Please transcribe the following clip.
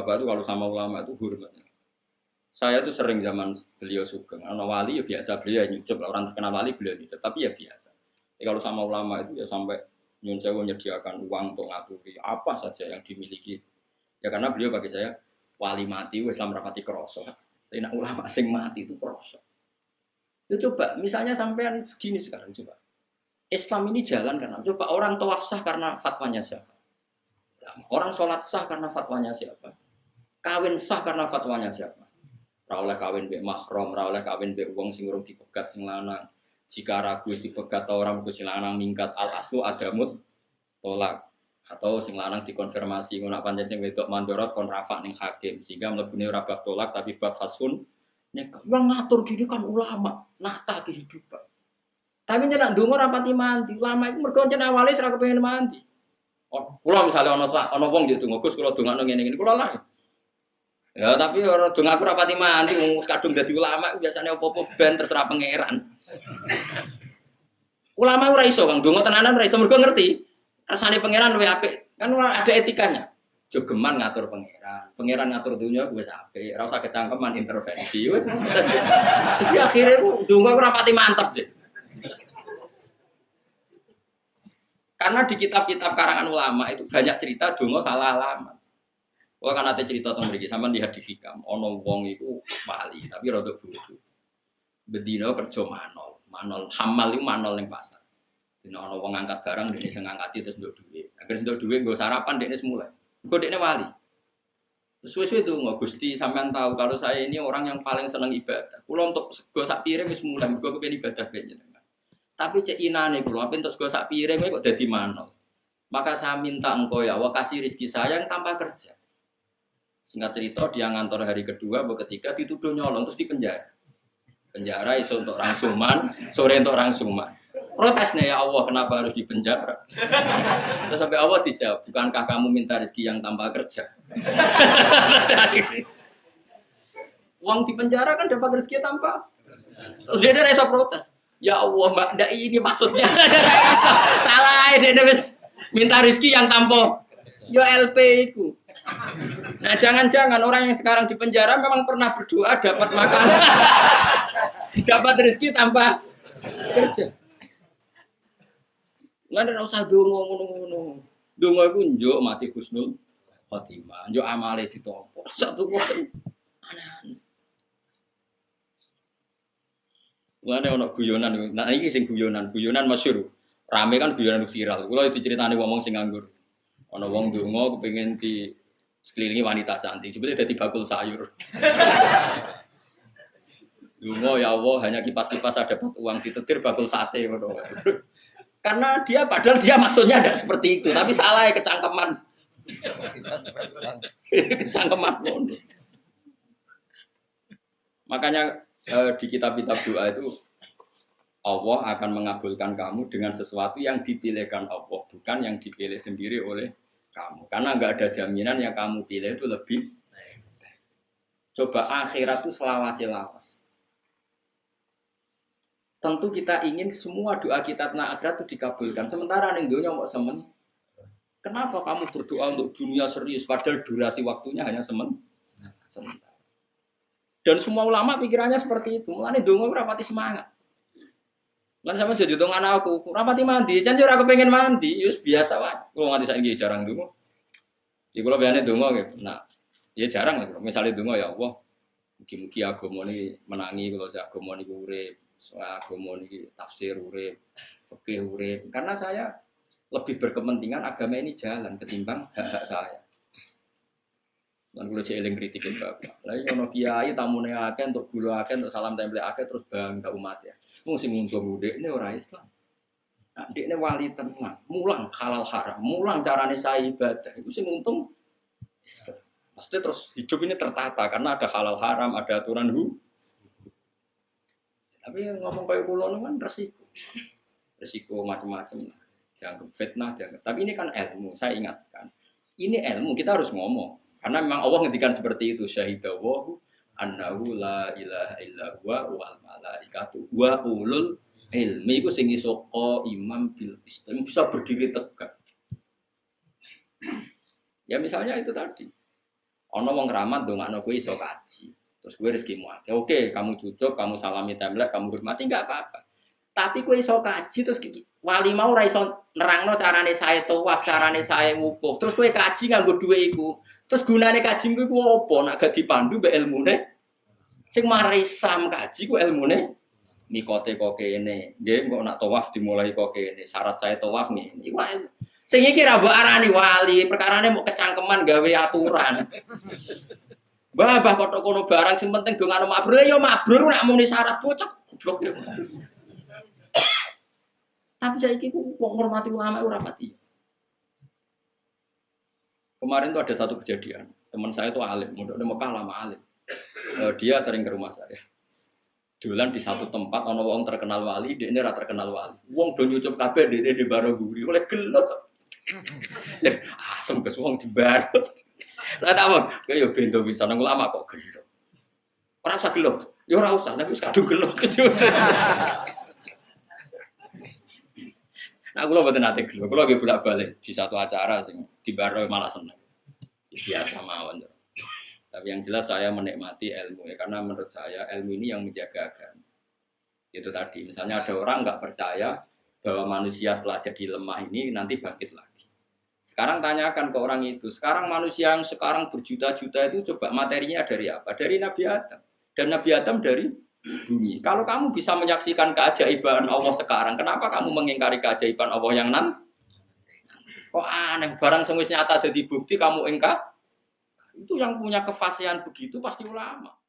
Bapak itu kalau sama ulama itu hormatnya. Saya tuh sering zaman beliau sugeng, ana wali ya biasa beliau nyucup, orang terkenal wali beliau nyucup, tapi ya biasa. Ya, kalau sama ulama itu ya sampai nyun sewu menyediakan uang untuk ngaturi apa saja yang dimiliki. Ya karena beliau bagi saya wali mati, Islam rapati kroso. Tapi nak ulama sing mati itu kroso. Ya coba, misalnya sampean segini sekarang coba. Islam ini jalan karena coba orang tawaf sah karena fatwanya siapa? Orang sholat sah karena fatwanya siapa? Kawin sah karena fatwanya siapa? Rawleh kawin be mahrom, rawleh kawin be uang sing urung dipegat sing lanang. Jika ragu dipegat orang sing lanang mingkat al aslu adamut tolak. Atau sing lanang dikonfirmasi. Ngono sing wedok mandorot kon rafa ning hakim. Sehingga mlebune ora tolak tapi bab fasun yang ngatur gini kan ulama nata kehidupan. Tapi jangan ndonga rapati mandi ulama itu mergo jeneng awale ora kepengin mandi. Oh misalnya ana ana wong yo donga Gus kula dongakno ngene-ngene. Kula lah Ya tapi orang dong aku rapati mandi, ngurus kadung jadi ulama biasanya opo-opo ben terserah pangeran. ulama ora iso kang dongo tenanan ora iso mergo ngerti. Rasane pangeran luwih apik. Kan ada etikanya. Jogeman ngatur pangeran, pangeran ngatur dunia gue ora usah kecangkeman intervensi. Jadi akhirnya ku dongo aku rapati mantep deh. Karena di kitab-kitab karangan ulama itu banyak cerita dongo salah alamat. Kalau kan ada cerita tentang mereka, sama di fikam, ono wong itu wali, tapi rodok bodoh. Bedino kerja manol, manol hamal itu manol yang pasar. Dino ono wong angkat barang, dia bisa ngangkat terus untuk duit. Agar untuk duit, gue sarapan, dia semula. Gue dia wali. Sesuai itu nggak gusti sampean tahu kalau saya ini orang yang paling senang ibadah. Kulo untuk gue sak piring wis mulai, gue kepengen ibadah jenengan. Tapi cek inane kulo, apa untuk gue sak piring kok jadi manol. Maka saya minta engkau ya, Allah kasih rizki saya yang tanpa kerja. Singkat cerita dia ngantor hari kedua, bahwa ketiga dituduh nyolong terus di penjara. Iso untuk orang suman, sore untuk orang suman. Protesnya ya Allah kenapa harus di penjara? Terus sampai Allah dijawab, bukankah kamu minta rezeki yang tanpa kerja? Uang di penjara kan dapat rezeki tanpa. Terus dia ada protes. Ya Allah mbak, ndak ini maksudnya. Salah dia wis minta rezeki yang tanpa. Yo LP itu. Nah jangan-jangan orang yang sekarang di penjara memang pernah berdoa dapat makan, dapat rezeki tanpa kerja. Nggak ada usah dongo ngono-ngono. Dongo itu njuk mati husnul khotimah, njuk amale ditompo. Satu kok aneh-aneh. Mulane ono guyonan, nah iki sing guyonan, guyonan masyhur. Rame kan guyonan viral. Kulo diceritani ngomong sing nganggur. Ono wong dongo kepengin di sekelilingi wanita cantik. Sebetulnya jadi bakul sayur. Dungo ya Allah hanya kipas-kipas ada dapat uang ditetir bakul sate. Karena dia padahal dia maksudnya ada seperti itu, tapi salah ya kecangkeman. kecangkeman. Makanya eh, di kitab-kitab doa itu Allah akan mengabulkan kamu dengan sesuatu yang dipilihkan Allah, bukan yang dipilih sendiri oleh kamu. Karena nggak ada jaminan yang kamu pilih itu lebih Coba akhirat itu selawasi lawas. Tentu kita ingin semua doa kita tentang akhirat itu dikabulkan. Sementara nih dunia mau semen. Kenapa kamu berdoa untuk dunia serius padahal durasi waktunya hanya semen? Sementara. Dan semua ulama pikirannya seperti itu. Mulane dongo rapati semangat. Lan sama jadi anak aku, rapati mandi, jangan aku pengen mandi, yus biasa wae. Kalau nganti saya jarang dulu. Ya kalau biasanya dongo gitu. Nah, ya jarang lah. Misalnya dongo ya Allah, mungkin-mungkin agama ini menangi kalau saya agama ini urip, soal agama ini tafsir urip, fikih urip. Karena saya lebih berkepentingan agama ini jalan ketimbang saya. Dan kalau saya eling kritikin bapak. Lagi kalau kiai tamunya akeh untuk gula akeh untuk salam tempel akeh terus bangga umat ya. Mesti ngundang mudik ini orang Islam. Nah, ini wali tenang, mulang halal haram, mulang carane saya ibadah. Itu sih untung Islam. Maksudnya terus hidup ini tertata karena ada halal haram, ada aturan hu. Tapi ngomong kayak pulau kan resiko, resiko macam-macam. Jangan fitnah, jangan. Tapi ini kan ilmu, saya ingatkan. Ini ilmu, kita harus ngomong. Karena memang Allah ngendikan seperti itu syahidawahu annahu la ilaha illa huwa wal malaikatu wa ulul ilmi iku sing iso imam bil istim bisa berdiri tegak. ya misalnya itu tadi. Ono wong keramat ndongakno kowe iso kaji. Terus gue rezekimu akeh. Oke, kamu cucuk, kamu salami template, kamu hormati nggak apa-apa. Tapi kowe iso kaji terus wali mau ora iso nerangno carane saya tawaf, carane saya wukuf. Terus kowe kaji nganggo dhuwit iku. Terus gunane kaji iku apa? Nak gak dipandu mbek ilmune. Sing marai sam kaji ku ilmune mikote kok kene. Nggih, kok nak tawaf dimulai kok kene. Syarat saya tawaf ngene. Iku sing iki ra mbok arani wali, perkarane mau kecangkeman gawe aturan. Bah, bah kotok kono barang sing penting dongano mabrur ya mabrur nak muni syarat bocah goblok ya. Tapi saya ku wong ngurmati ulama ora pati. Kemarin tuh ada satu kejadian, teman saya tuh alim, mudah udah Mekah lama alim. Uh, dia sering ke rumah saya. Dolan di satu tempat, ono wong terkenal wali, dia ini terkenal wali. Wong do nyucup kabeh, dia di baro guri, oleh gelot. Asem kes wong di baro. Lah tak mon, kaya bento bisa nang ulama kok gelot. Ora usah gelot, ya ora usah, tapi wis kadung. Nah, aku mboten nate gelo. Kulo lagi bolak-balik di satu acara sing di baro malah seneng. Biasa mawon. Tapi yang jelas saya menikmati ilmu ya karena menurut saya ilmu ini yang menjaga agama. Itu tadi, misalnya ada orang nggak percaya bahwa manusia setelah jadi lemah ini nanti bangkit lagi. Sekarang tanyakan ke orang itu, sekarang manusia yang sekarang berjuta-juta itu coba materinya dari apa? Dari Nabi Adam. Dan Nabi Adam dari bumi. Kalau kamu bisa menyaksikan keajaiban Allah sekarang, kenapa kamu mengingkari keajaiban Allah yang nan? Kok aneh, barang semuanya nyata ada di bukti kamu engkar? Itu yang punya kefasihan begitu pasti ulama.